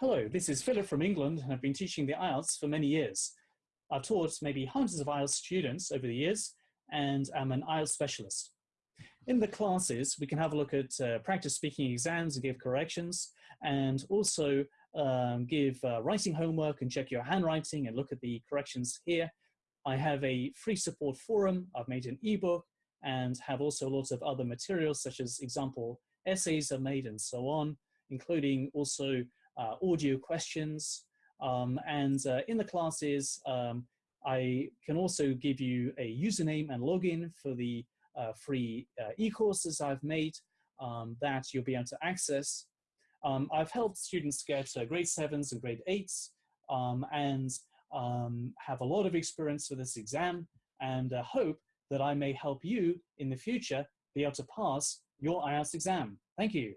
Hello, this is Philip from England and I've been teaching the IELTS for many years. I've taught maybe hundreds of IELTS students over the years and I'm an IELTS specialist. In the classes, we can have a look at uh, practice speaking exams and give corrections and also um, give uh, writing homework and check your handwriting and look at the corrections here. I have a free support forum, I've made an ebook and have also lots of other materials such as example essays are made and so on, including also audio questions. Um, and uh, in the classes, um, I can also give you a username and login for the uh, free uh, e-courses I've made um, that you'll be able to access. Um, I've helped students get uh, grade sevens and grade eights um, and um, have a lot of experience with this exam and uh, hope that I may help you in the future be able to pass your IELTS exam. Thank you.